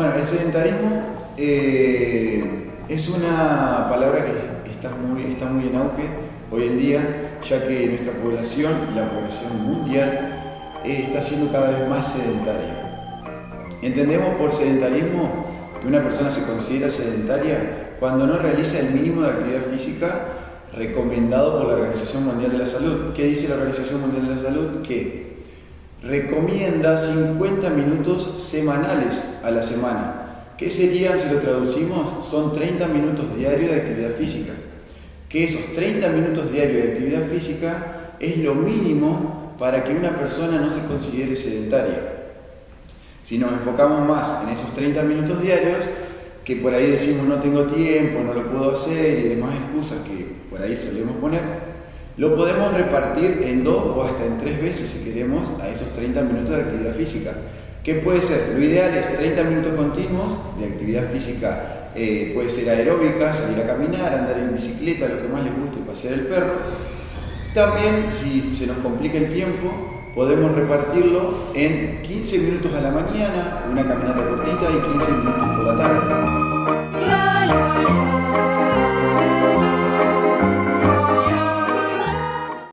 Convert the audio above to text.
Bueno, el sedentarismo eh, es una palabra que está muy, está muy en auge hoy en día, ya que nuestra población, la población mundial, eh, está siendo cada vez más sedentaria. Entendemos por sedentarismo que una persona se considera sedentaria cuando no realiza el mínimo de actividad física recomendado por la Organización Mundial de la Salud. ¿Qué dice la Organización Mundial de la Salud? Que recomienda 50 minutos semanales a la semana. ¿Qué serían, si lo traducimos? Son 30 minutos diarios de actividad física. Que esos 30 minutos diarios de actividad física es lo mínimo para que una persona no se considere sedentaria. Si nos enfocamos más en esos 30 minutos diarios, que por ahí decimos no tengo tiempo, no lo puedo hacer y demás excusas que por ahí solemos poner, lo podemos repartir en dos o hasta en tres veces si queremos a esos 30 minutos de actividad física. ¿Qué puede ser? Lo ideal es 30 minutos continuos de actividad física, eh, puede ser aeróbica, salir a caminar, andar en bicicleta, lo que más les guste, pasear el perro. También, si se nos complica el tiempo, podemos repartirlo en 15 minutos a la mañana, una caminata cortita y 15 minutos.